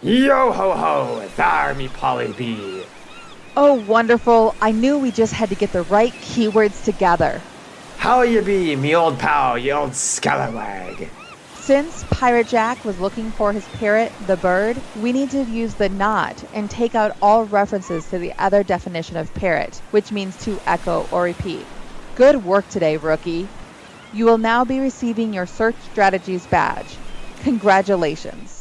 Yo ho ho, it's Army Polly B. Oh, wonderful. I knew we just had to get the right keywords together. How you be, me old pal, you old scallywag? Since Pirate Jack was looking for his parrot, the bird, we need to use the not and take out all references to the other definition of parrot, which means to echo or repeat. Good work today, rookie. You will now be receiving your Search Strategies badge. Congratulations.